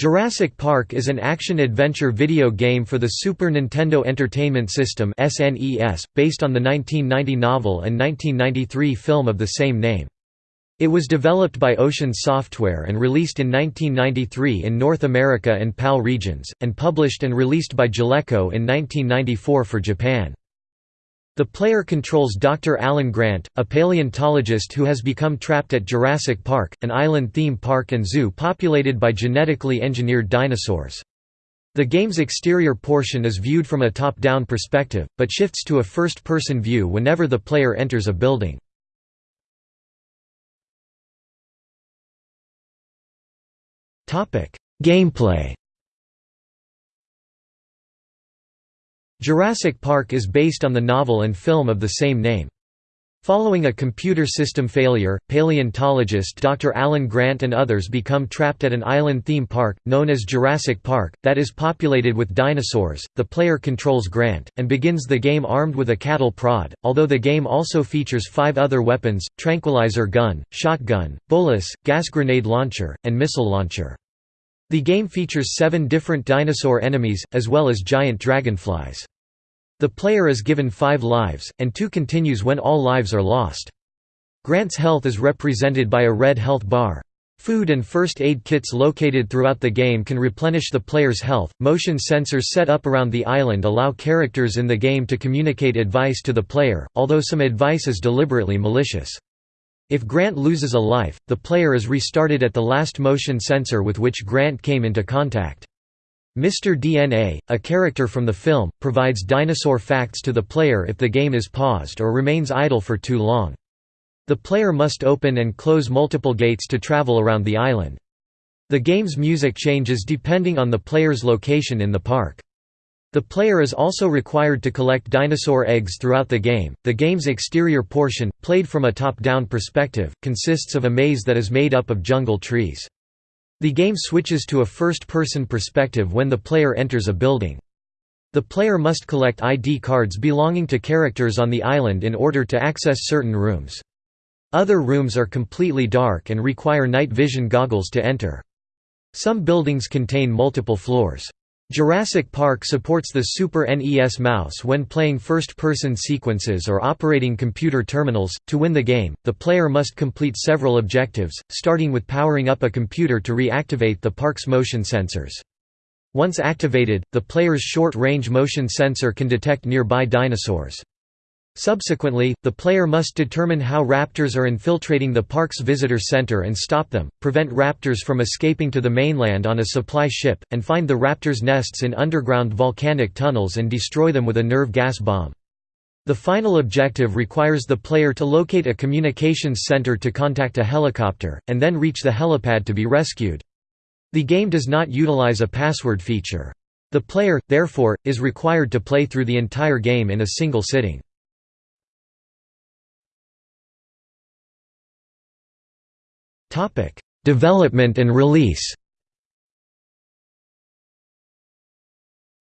Jurassic Park is an action-adventure video game for the Super Nintendo Entertainment System (SNES), based on the 1990 novel and 1993 film of the same name. It was developed by Ocean Software and released in 1993 in North America and PAL regions, and published and released by Jaleco in 1994 for Japan. The player controls Dr. Alan Grant, a paleontologist who has become trapped at Jurassic Park, an island theme park and zoo populated by genetically engineered dinosaurs. The game's exterior portion is viewed from a top-down perspective, but shifts to a first-person view whenever the player enters a building. Gameplay Jurassic Park is based on the novel and film of the same name. Following a computer system failure, paleontologist Dr. Alan Grant and others become trapped at an island theme park, known as Jurassic Park, that is populated with dinosaurs. The player controls Grant, and begins the game armed with a cattle prod, although the game also features five other weapons tranquilizer gun, shotgun, bolas, gas grenade launcher, and missile launcher. The game features seven different dinosaur enemies, as well as giant dragonflies. The player is given five lives, and two continues when all lives are lost. Grant's health is represented by a red health bar. Food and first aid kits located throughout the game can replenish the player's health. Motion sensors set up around the island allow characters in the game to communicate advice to the player, although some advice is deliberately malicious. If Grant loses a life, the player is restarted at the last motion sensor with which Grant came into contact. Mr. DNA, a character from the film, provides dinosaur facts to the player if the game is paused or remains idle for too long. The player must open and close multiple gates to travel around the island. The game's music changes depending on the player's location in the park. The player is also required to collect dinosaur eggs throughout the game. The game's exterior portion, played from a top down perspective, consists of a maze that is made up of jungle trees. The game switches to a first person perspective when the player enters a building. The player must collect ID cards belonging to characters on the island in order to access certain rooms. Other rooms are completely dark and require night vision goggles to enter. Some buildings contain multiple floors. Jurassic Park supports the Super NES mouse when playing first-person sequences or operating computer terminals. To win the game, the player must complete several objectives, starting with powering up a computer to reactivate the park's motion sensors. Once activated, the player's short-range motion sensor can detect nearby dinosaurs. Subsequently, the player must determine how raptors are infiltrating the park's visitor center and stop them, prevent raptors from escaping to the mainland on a supply ship, and find the raptors' nests in underground volcanic tunnels and destroy them with a nerve gas bomb. The final objective requires the player to locate a communications center to contact a helicopter, and then reach the helipad to be rescued. The game does not utilize a password feature. The player, therefore, is required to play through the entire game in a single sitting. Topic: Development and release.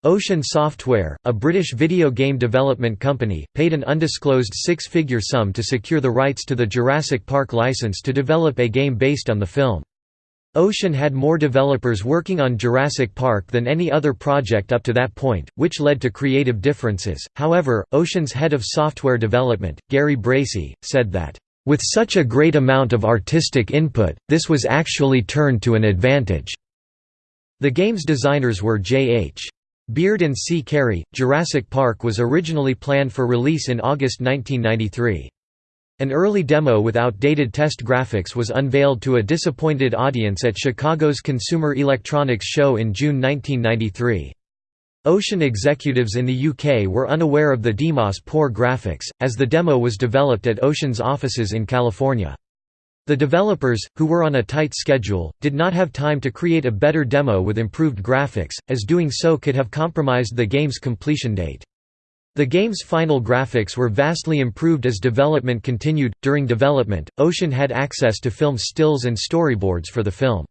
Ocean Software, a British video game development company, paid an undisclosed six-figure sum to secure the rights to the Jurassic Park license to develop a game based on the film. Ocean had more developers working on Jurassic Park than any other project up to that point, which led to creative differences. However, Ocean's head of software development, Gary Bracey, said that with such a great amount of artistic input, this was actually turned to an advantage. The game's designers were J.H. Beard and C. Carey. Jurassic Park was originally planned for release in August 1993. An early demo with outdated test graphics was unveiled to a disappointed audience at Chicago's Consumer Electronics Show in June 1993. Ocean executives in the UK were unaware of the demo's poor graphics, as the demo was developed at Ocean's offices in California. The developers, who were on a tight schedule, did not have time to create a better demo with improved graphics, as doing so could have compromised the game's completion date. The game's final graphics were vastly improved as development continued. During development, Ocean had access to film stills and storyboards for the film.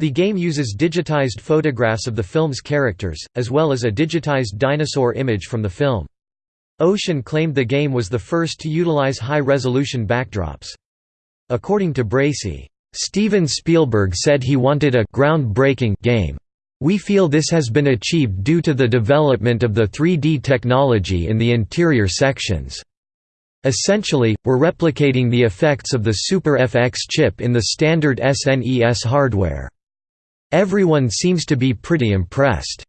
The game uses digitized photographs of the film's characters, as well as a digitized dinosaur image from the film. Ocean claimed the game was the first to utilize high-resolution backdrops. According to Bracey, Steven Spielberg said he wanted a groundbreaking game. We feel this has been achieved due to the development of the 3D technology in the interior sections. Essentially, we're replicating the effects of the Super FX chip in the standard SNES hardware. Everyone seems to be pretty impressed.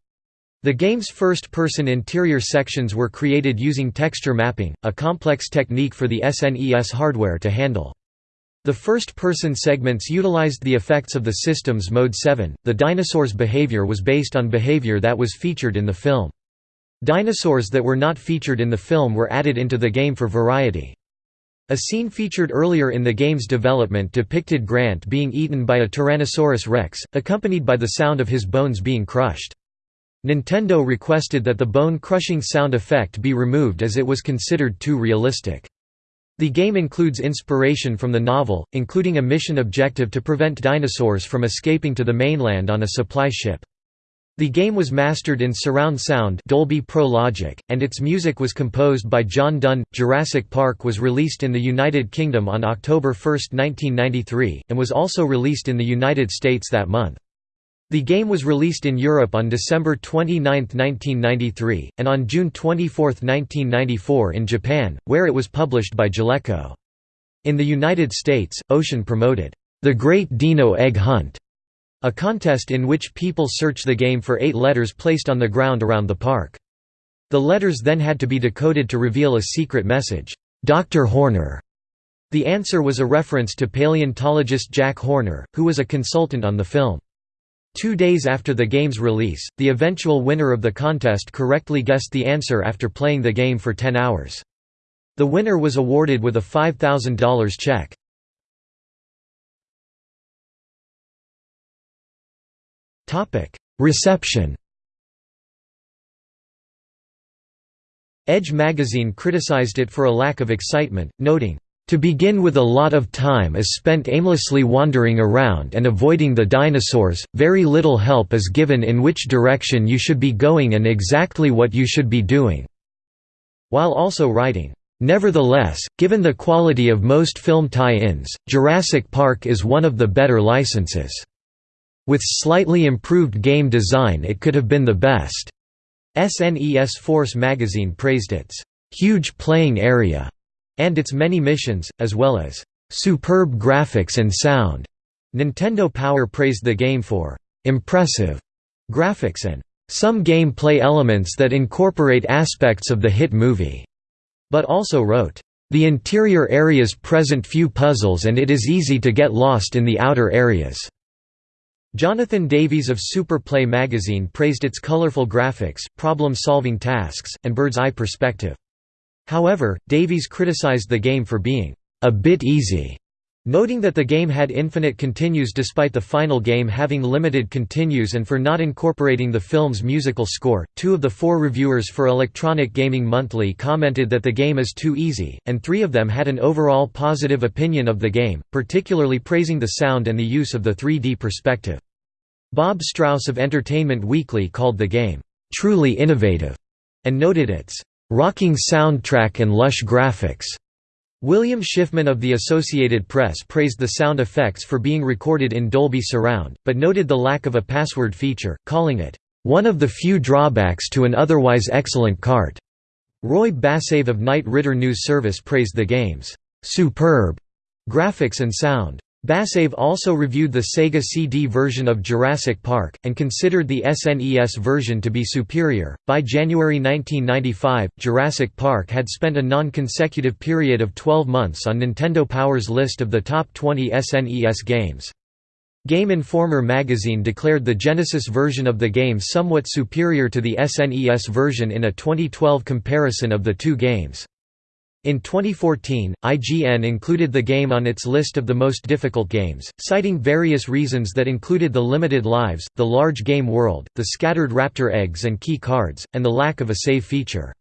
The game's first-person interior sections were created using texture mapping, a complex technique for the SNES hardware to handle. The first-person segments utilized the effects of the system's Mode 7. The dinosaurs' behavior was based on behavior that was featured in the film. Dinosaurs that were not featured in the film were added into the game for variety. A scene featured earlier in the game's development depicted Grant being eaten by a Tyrannosaurus rex, accompanied by the sound of his bones being crushed. Nintendo requested that the bone-crushing sound effect be removed as it was considered too realistic. The game includes inspiration from the novel, including a mission objective to prevent dinosaurs from escaping to the mainland on a supply ship. The game was mastered in surround sound Dolby Pro Logic, and its music was composed by John Dunn. Jurassic Park was released in the United Kingdom on October 1, 1993, and was also released in the United States that month. The game was released in Europe on December 29, 1993, and on June 24, 1994 in Japan, where it was published by Jaleco. In the United States, Ocean promoted, "...the Great Dino Egg Hunt", a contest in which people search the game for eight letters placed on the ground around the park. The letters then had to be decoded to reveal a secret message, "'Dr. Horner". The answer was a reference to paleontologist Jack Horner, who was a consultant on the film. Two days after the game's release, the eventual winner of the contest correctly guessed the answer after playing the game for 10 hours. The winner was awarded with a $5,000 check. Reception Edge magazine criticized it for a lack of excitement, noting, to begin with a lot of time is spent aimlessly wandering around and avoiding the dinosaurs, very little help is given in which direction you should be going and exactly what you should be doing." While also writing, "...nevertheless, given the quality of most film tie-ins, Jurassic Park is one of the better licenses. With slightly improved game design it could have been the best." SNES Force magazine praised its "...huge playing area." and its many missions, as well as superb graphics and sound. Nintendo Power praised the game for impressive graphics and some gameplay elements that incorporate aspects of the hit movie, but also wrote, The interior areas present few puzzles and it is easy to get lost in the outer areas. Jonathan Davies of Super Play magazine praised its colorful graphics, problem-solving tasks, and bird's-eye perspective. However, Davies criticized the game for being a bit easy, noting that the game had infinite continues despite the final game having limited continues and for not incorporating the film's musical score. Two of the four reviewers for Electronic Gaming Monthly commented that the game is too easy, and three of them had an overall positive opinion of the game, particularly praising the sound and the use of the 3D perspective. Bob Strauss of Entertainment Weekly called the game, truly innovative, and noted its rocking soundtrack and lush graphics. William Schiffman of the Associated Press praised the sound effects for being recorded in Dolby Surround, but noted the lack of a password feature, calling it, "...one of the few drawbacks to an otherwise excellent cart." Roy Bassave of Knight Ridder News Service praised the game's "...superb," graphics and sound. Bassave also reviewed the Sega CD version of Jurassic Park, and considered the SNES version to be superior. By January 1995, Jurassic Park had spent a non consecutive period of 12 months on Nintendo Power's list of the top 20 SNES games. Game Informer magazine declared the Genesis version of the game somewhat superior to the SNES version in a 2012 comparison of the two games. In 2014, IGN included the game on its list of the most difficult games, citing various reasons that included the limited lives, the large game world, the scattered raptor eggs and key cards, and the lack of a save feature.